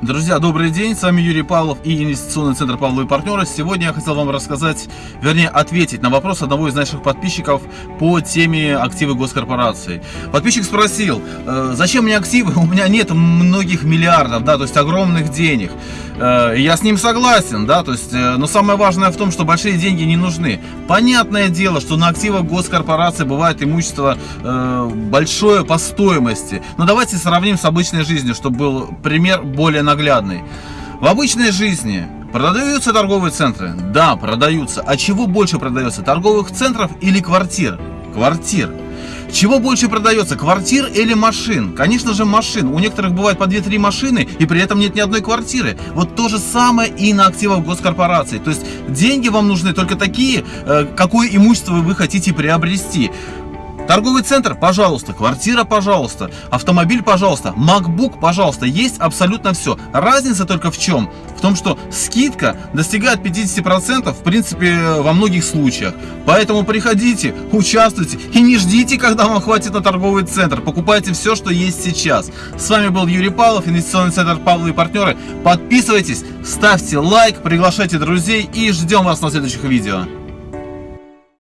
Друзья, добрый день, с вами Юрий Павлов и инвестиционный центр Павловы и партнеры. Сегодня я хотел вам рассказать, вернее ответить на вопрос одного из наших подписчиков по теме активы госкорпорации. Подписчик спросил, «Э, зачем мне активы, у меня нет многих миллиардов, да, то есть огромных денег. Э, я с ним согласен, да, то есть, э, но самое важное в том, что большие деньги не нужны. Понятное дело, что на активах госкорпорации бывает имущество большое по стоимости, но давайте сравним с обычной жизнью, чтобы был пример более наглядный. В обычной жизни продаются торговые центры? Да, продаются. А чего больше продается? Торговых центров или квартир? Квартир. Чего больше продается, квартир или машин? Конечно же машин. У некоторых бывает по 2-3 машины, и при этом нет ни одной квартиры. Вот то же самое и на активах госкорпорации. То есть деньги вам нужны только такие, э, какое имущество вы хотите приобрести. Торговый центр, пожалуйста, квартира, пожалуйста, автомобиль, пожалуйста, MacBook, пожалуйста, есть абсолютно все. Разница только в чем? В том, что скидка достигает 50% в принципе во многих случаях. Поэтому приходите, участвуйте и не ждите, когда вам хватит на торговый центр. Покупайте все, что есть сейчас. С вами был Юрий Павлов, инвестиционный центр Павлов и партнеры. Подписывайтесь, ставьте лайк, приглашайте друзей и ждем вас на следующих видео.